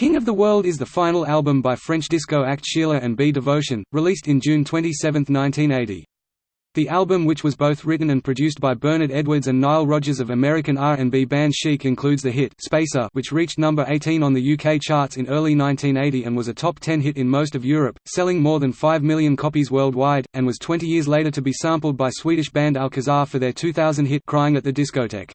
King of the World is the final album by French disco act Sheila and B Devotion, released in June 27, 1980. The album which was both written and produced by Bernard Edwards and Nile Rodgers of American R&B band Chic includes the hit Spacer which reached number 18 on the UK charts in early 1980 and was a top 10 hit in most of Europe, selling more than 5 million copies worldwide, and was 20 years later to be sampled by Swedish band Alcazar for their 2000 hit Crying at the Discoteque.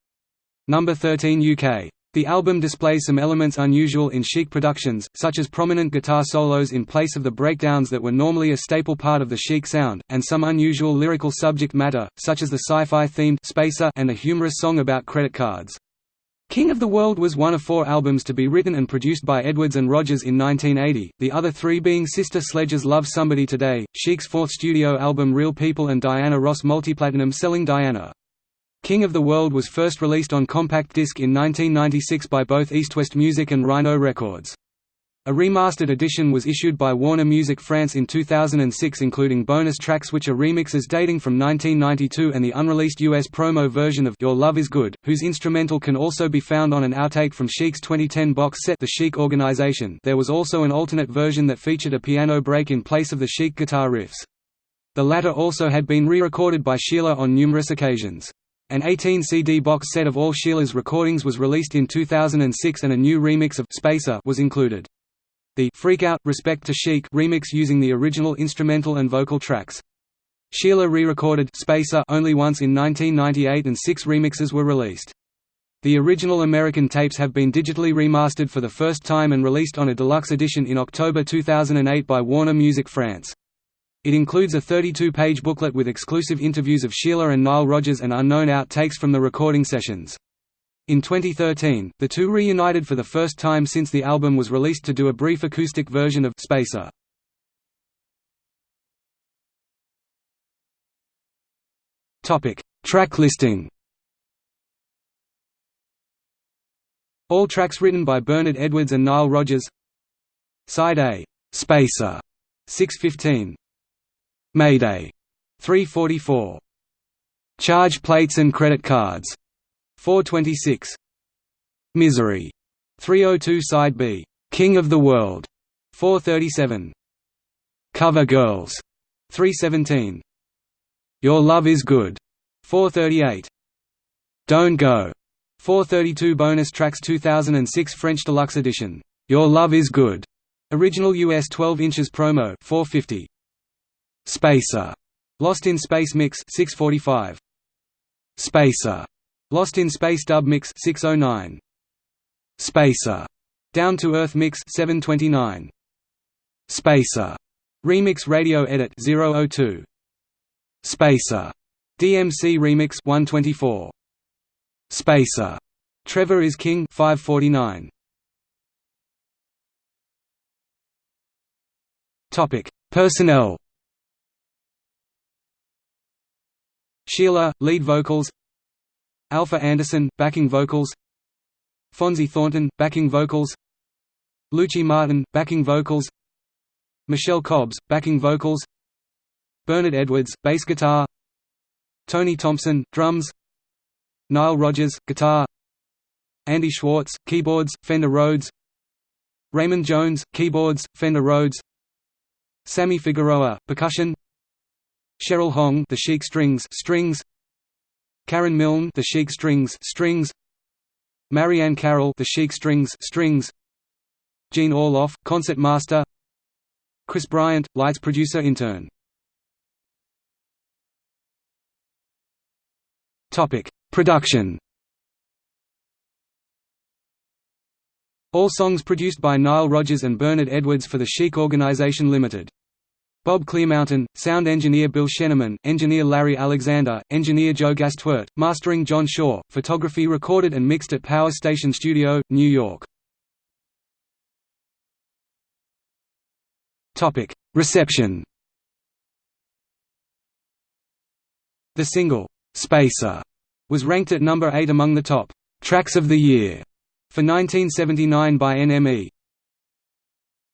Number 13 UK the album displays some elements unusual in Chic productions, such as prominent guitar solos in place of the breakdowns that were normally a staple part of the Chic sound, and some unusual lyrical subject matter, such as the sci-fi themed Spacer and a humorous song about credit cards. King of the World was one of four albums to be written and produced by Edwards and Rodgers in 1980, the other three being Sister Sledge's Love Somebody Today, Chic's fourth studio album Real People and Diana Ross multiplatinum selling Diana. King of the World was first released on compact disc in 1996 by both East West Music and Rhino Records. A remastered edition was issued by Warner Music France in 2006 including bonus tracks which are remixes dating from 1992 and the unreleased US promo version of Your Love Is Good, whose instrumental can also be found on an outtake from Chic's 2010 box set The Chic Organization there was also an alternate version that featured a piano break in place of the Chic guitar riffs. The latter also had been re-recorded by Sheila on numerous occasions. An 18-CD box set of all Sheila's recordings was released in 2006 and a new remix of Spacer was included. The Freak Out, Respect to Chic remix using the original instrumental and vocal tracks. Sheila re-recorded Spacer only once in 1998 and six remixes were released. The original American tapes have been digitally remastered for the first time and released on a deluxe edition in October 2008 by Warner Music France. It includes a 32-page booklet with exclusive interviews of Sheila and Nile Rodgers and unknown outtakes from the recording sessions. In 2013, the two reunited for the first time since the album was released to do a brief acoustic version of Spacer. Topic: Track listing. All tracks written by Bernard Edwards and Nile Rodgers. Side A, Spacer, 615. Mayday 344. Charge plates and credit cards 426. Misery 302 side B. King of the World 437. Cover Girls 317. Your Love is Good 438. Don't Go 432 bonus tracks 2006 French deluxe edition. Your Love is Good. Original US 12 inches promo 450. Spacer, Lost in Space Mix 645. Spacer, Lost in Space Dub Mix 609. Spacer, Down to Earth Mix 729. Spacer, Remix Radio Edit 002. Spacer, DMC Remix 124. Spacer, Trevor is King 549. Topic: Personnel Sheila, lead vocals. Alfa Anderson, backing vocals. Fonzi Thornton, backing vocals. Luci Martin, backing vocals. Michelle Cobbs, backing vocals. Bernard Edwards, bass guitar. Tony Thompson, drums. Nile Rodgers, guitar. Andy Schwartz, keyboards, Fender Rhodes. Raymond Jones, keyboards, Fender Rhodes. Sammy Figueroa, percussion Cheryl Hong, the Chic Strings, strings. Karen Milne, the Chic Strings, strings. Marianne Carroll, the Chic Strings, strings. Gene Orloff, concert master. Chris Bryant, lights producer intern. Topic: Production. All songs produced by Nile Rodgers and Bernard Edwards for the Chic Organization Limited. Bob Clearmountain, sound engineer Bill Scheniman, engineer Larry Alexander, engineer Joe Gastwirt, mastering John Shaw, photography recorded and mixed at Power Station Studio, New York. Reception The single, "'Spacer' was ranked at number 8 among the top "'tracks of the year' for 1979 by NME.